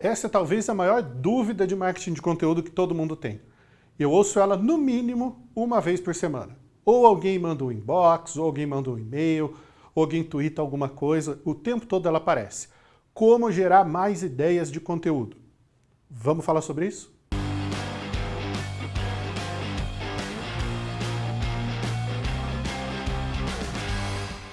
Essa é talvez a maior dúvida de marketing de conteúdo que todo mundo tem. Eu ouço ela no mínimo uma vez por semana. Ou alguém manda um inbox, ou alguém manda um e-mail, ou alguém twitta alguma coisa, o tempo todo ela aparece. Como gerar mais ideias de conteúdo? Vamos falar sobre isso?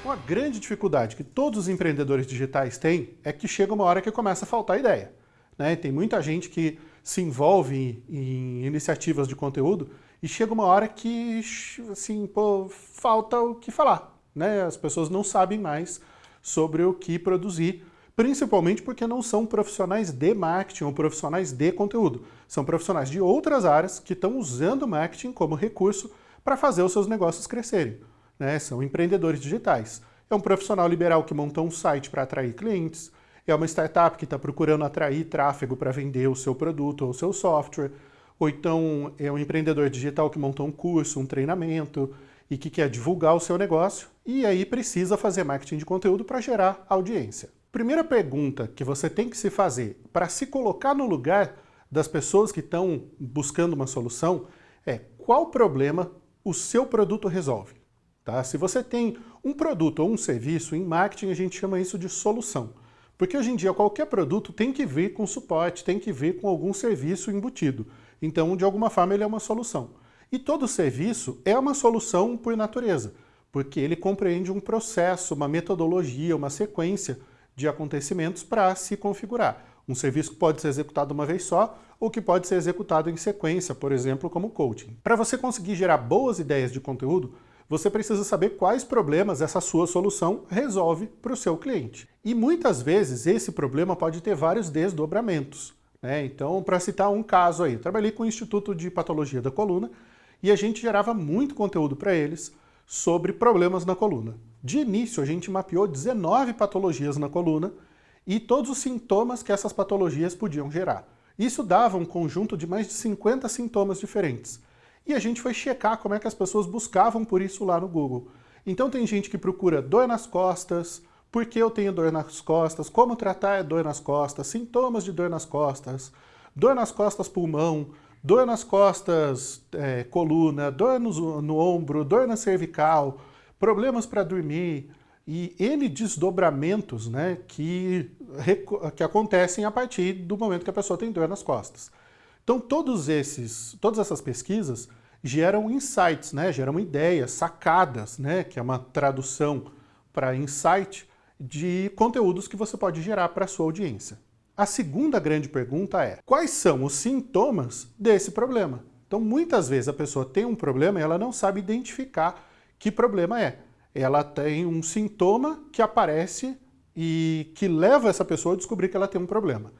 Uma grande dificuldade que todos os empreendedores digitais têm é que chega uma hora que começa a faltar ideia. Né? Tem muita gente que se envolve em iniciativas de conteúdo e chega uma hora que assim, pô, falta o que falar. Né? As pessoas não sabem mais sobre o que produzir, principalmente porque não são profissionais de marketing ou profissionais de conteúdo. São profissionais de outras áreas que estão usando o marketing como recurso para fazer os seus negócios crescerem né? são empreendedores digitais. É um profissional liberal que montou um site para atrair clientes, é uma startup que está procurando atrair tráfego para vender o seu produto ou o seu software, ou então é um empreendedor digital que montou um curso, um treinamento e que quer divulgar o seu negócio e aí precisa fazer marketing de conteúdo para gerar audiência. Primeira pergunta que você tem que se fazer para se colocar no lugar das pessoas que estão buscando uma solução é qual problema o seu produto resolve. Tá? Se você tem um produto ou um serviço, em marketing a gente chama isso de solução. Porque hoje em dia qualquer produto tem que vir com suporte, tem que vir com algum serviço embutido. Então, de alguma forma, ele é uma solução. E todo serviço é uma solução por natureza, porque ele compreende um processo, uma metodologia, uma sequência de acontecimentos para se configurar. Um serviço que pode ser executado uma vez só ou que pode ser executado em sequência, por exemplo, como coaching. Para você conseguir gerar boas ideias de conteúdo, você precisa saber quais problemas essa sua solução resolve para o seu cliente. E muitas vezes esse problema pode ter vários desdobramentos. Né? Então, para citar um caso aí, trabalhei com o Instituto de Patologia da Coluna e a gente gerava muito conteúdo para eles sobre problemas na coluna. De início, a gente mapeou 19 patologias na coluna e todos os sintomas que essas patologias podiam gerar. Isso dava um conjunto de mais de 50 sintomas diferentes. E a gente foi checar como é que as pessoas buscavam por isso lá no Google. Então tem gente que procura dor nas costas, por que eu tenho dor nas costas, como tratar dor nas costas, sintomas de dor nas costas, dor nas costas pulmão, dor nas costas é, coluna, dor no, no ombro, dor na cervical, problemas para dormir e N desdobramentos né, que, que acontecem a partir do momento que a pessoa tem dor nas costas. Então todos esses, todas essas pesquisas geram insights, né? geram ideias, sacadas, né? que é uma tradução para insight, de conteúdos que você pode gerar para a sua audiência. A segunda grande pergunta é, quais são os sintomas desse problema? Então, muitas vezes a pessoa tem um problema e ela não sabe identificar que problema é. Ela tem um sintoma que aparece e que leva essa pessoa a descobrir que ela tem um problema.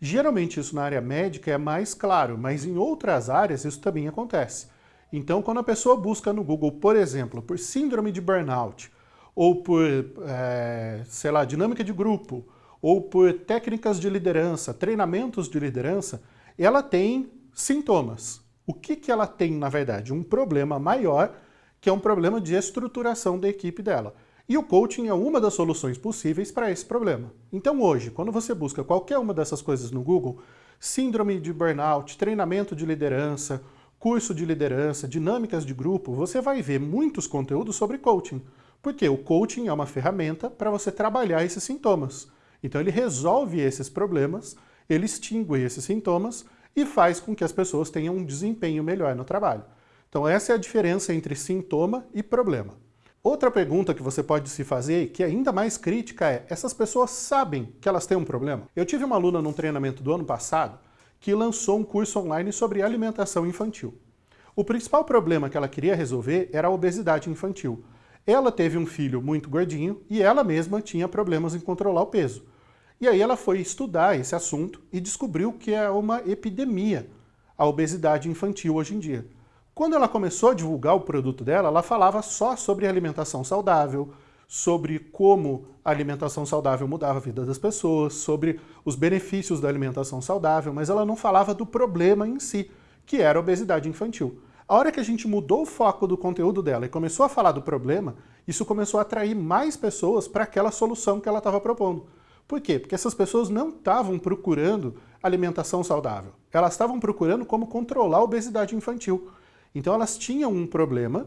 Geralmente isso na área médica é mais claro, mas em outras áreas isso também acontece. Então, quando a pessoa busca no Google, por exemplo, por síndrome de burnout, ou por, é, sei lá, dinâmica de grupo, ou por técnicas de liderança, treinamentos de liderança, ela tem sintomas. O que, que ela tem, na verdade? Um problema maior, que é um problema de estruturação da equipe dela. E o coaching é uma das soluções possíveis para esse problema. Então hoje, quando você busca qualquer uma dessas coisas no Google, síndrome de burnout, treinamento de liderança, curso de liderança, dinâmicas de grupo, você vai ver muitos conteúdos sobre coaching. Porque o coaching é uma ferramenta para você trabalhar esses sintomas. Então ele resolve esses problemas, ele extingue esses sintomas e faz com que as pessoas tenham um desempenho melhor no trabalho. Então essa é a diferença entre sintoma e problema. Outra pergunta que você pode se fazer, que é ainda mais crítica, é essas pessoas sabem que elas têm um problema? Eu tive uma aluna num treinamento do ano passado que lançou um curso online sobre alimentação infantil. O principal problema que ela queria resolver era a obesidade infantil. Ela teve um filho muito gordinho e ela mesma tinha problemas em controlar o peso. E aí ela foi estudar esse assunto e descobriu que é uma epidemia a obesidade infantil hoje em dia. Quando ela começou a divulgar o produto dela, ela falava só sobre alimentação saudável, sobre como a alimentação saudável mudava a vida das pessoas, sobre os benefícios da alimentação saudável, mas ela não falava do problema em si, que era a obesidade infantil. A hora que a gente mudou o foco do conteúdo dela e começou a falar do problema, isso começou a atrair mais pessoas para aquela solução que ela estava propondo. Por quê? Porque essas pessoas não estavam procurando alimentação saudável. Elas estavam procurando como controlar a obesidade infantil. Então elas tinham um problema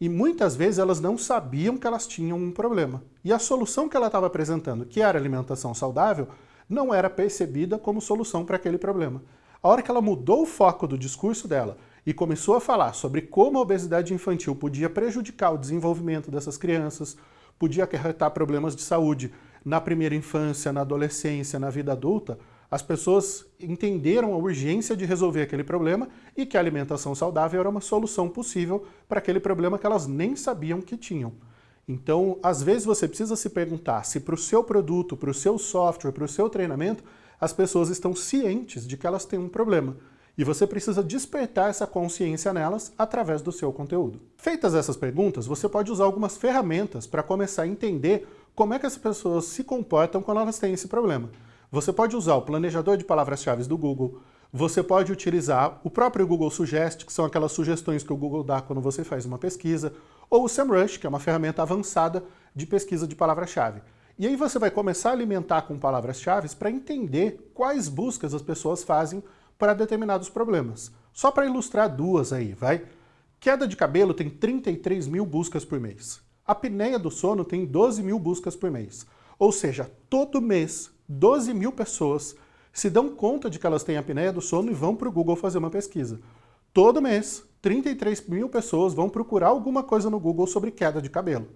e muitas vezes elas não sabiam que elas tinham um problema. E a solução que ela estava apresentando, que era alimentação saudável, não era percebida como solução para aquele problema. A hora que ela mudou o foco do discurso dela e começou a falar sobre como a obesidade infantil podia prejudicar o desenvolvimento dessas crianças, podia acarretar problemas de saúde na primeira infância, na adolescência, na vida adulta, as pessoas entenderam a urgência de resolver aquele problema e que a alimentação saudável era uma solução possível para aquele problema que elas nem sabiam que tinham. Então, às vezes você precisa se perguntar se para o seu produto, para o seu software, para o seu treinamento, as pessoas estão cientes de que elas têm um problema. E você precisa despertar essa consciência nelas através do seu conteúdo. Feitas essas perguntas, você pode usar algumas ferramentas para começar a entender como é que as pessoas se comportam quando elas têm esse problema. Você pode usar o planejador de palavras-chave do Google, você pode utilizar o próprio Google Suggest, que são aquelas sugestões que o Google dá quando você faz uma pesquisa, ou o SEMrush, que é uma ferramenta avançada de pesquisa de palavra-chave. E aí você vai começar a alimentar com palavras-chave para entender quais buscas as pessoas fazem para determinados problemas. Só para ilustrar duas aí, vai? Queda de cabelo tem 33 mil buscas por mês. A apneia do sono tem 12 mil buscas por mês. Ou seja, todo mês, 12 mil pessoas se dão conta de que elas têm apneia do sono e vão para o Google fazer uma pesquisa. Todo mês, 33 mil pessoas vão procurar alguma coisa no Google sobre queda de cabelo.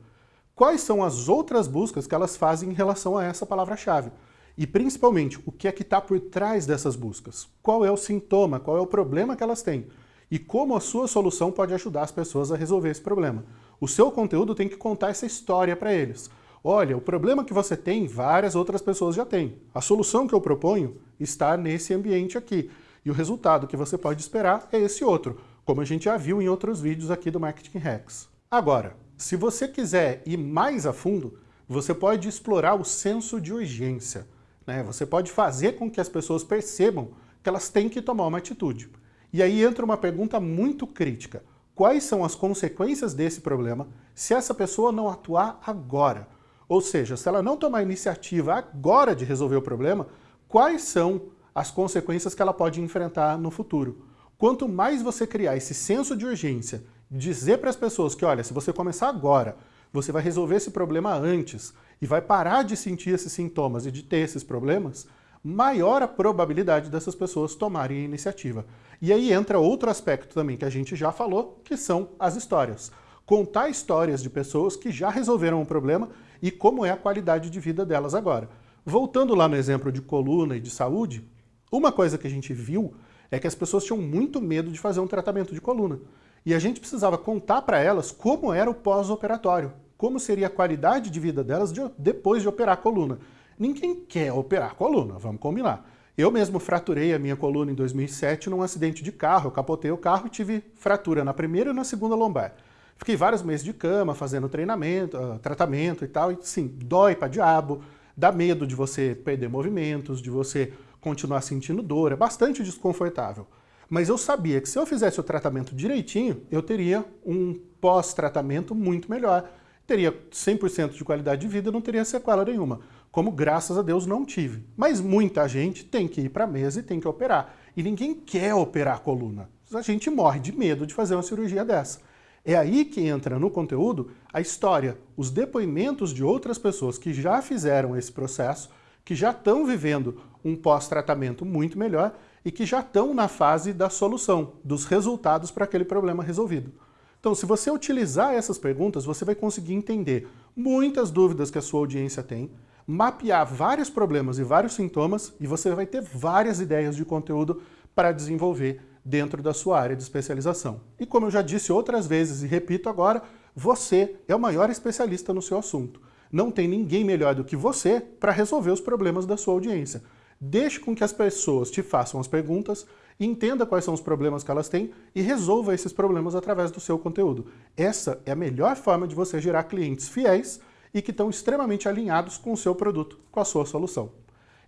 Quais são as outras buscas que elas fazem em relação a essa palavra-chave? E principalmente, o que é que está por trás dessas buscas? Qual é o sintoma, qual é o problema que elas têm? E como a sua solução pode ajudar as pessoas a resolver esse problema? O seu conteúdo tem que contar essa história para eles. Olha, o problema que você tem, várias outras pessoas já têm. A solução que eu proponho está nesse ambiente aqui. E o resultado que você pode esperar é esse outro, como a gente já viu em outros vídeos aqui do Marketing Hacks. Agora, se você quiser ir mais a fundo, você pode explorar o senso de urgência. Né? Você pode fazer com que as pessoas percebam que elas têm que tomar uma atitude. E aí entra uma pergunta muito crítica. Quais são as consequências desse problema se essa pessoa não atuar agora? Ou seja, se ela não tomar iniciativa agora de resolver o problema, quais são as consequências que ela pode enfrentar no futuro? Quanto mais você criar esse senso de urgência, dizer para as pessoas que, olha, se você começar agora, você vai resolver esse problema antes e vai parar de sentir esses sintomas e de ter esses problemas, maior a probabilidade dessas pessoas tomarem a iniciativa. E aí entra outro aspecto também que a gente já falou, que são as histórias. Contar histórias de pessoas que já resolveram um problema e como é a qualidade de vida delas agora. Voltando lá no exemplo de coluna e de saúde, uma coisa que a gente viu é que as pessoas tinham muito medo de fazer um tratamento de coluna. E a gente precisava contar para elas como era o pós-operatório, como seria a qualidade de vida delas de, depois de operar a coluna. Ninguém quer operar a coluna, vamos combinar. Eu mesmo fraturei a minha coluna em 2007 num acidente de carro, eu capotei o carro e tive fratura na primeira e na segunda lombar. Fiquei vários meses de cama, fazendo treinamento, uh, tratamento e tal, e sim, dói pra diabo, dá medo de você perder movimentos, de você continuar sentindo dor, é bastante desconfortável. Mas eu sabia que se eu fizesse o tratamento direitinho, eu teria um pós-tratamento muito melhor, teria 100% de qualidade de vida e não teria sequela nenhuma, como graças a Deus não tive. Mas muita gente tem que ir para a mesa e tem que operar, e ninguém quer operar a coluna. A gente morre de medo de fazer uma cirurgia dessa. É aí que entra no conteúdo a história, os depoimentos de outras pessoas que já fizeram esse processo, que já estão vivendo um pós-tratamento muito melhor e que já estão na fase da solução, dos resultados para aquele problema resolvido. Então, se você utilizar essas perguntas, você vai conseguir entender muitas dúvidas que a sua audiência tem, mapear vários problemas e vários sintomas e você vai ter várias ideias de conteúdo para desenvolver dentro da sua área de especialização. E como eu já disse outras vezes e repito agora, você é o maior especialista no seu assunto. Não tem ninguém melhor do que você para resolver os problemas da sua audiência. Deixe com que as pessoas te façam as perguntas, entenda quais são os problemas que elas têm e resolva esses problemas através do seu conteúdo. Essa é a melhor forma de você gerar clientes fiéis e que estão extremamente alinhados com o seu produto, com a sua solução.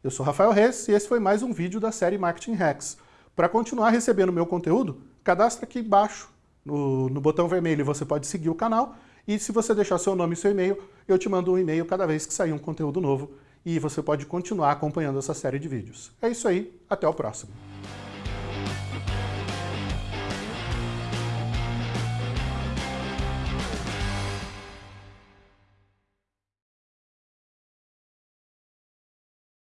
Eu sou Rafael Reis e esse foi mais um vídeo da série Marketing Hacks. Para continuar recebendo meu conteúdo, cadastra aqui embaixo no, no botão vermelho você pode seguir o canal e se você deixar seu nome e seu e-mail, eu te mando um e-mail cada vez que sair um conteúdo novo e você pode continuar acompanhando essa série de vídeos. É isso aí, até o próximo.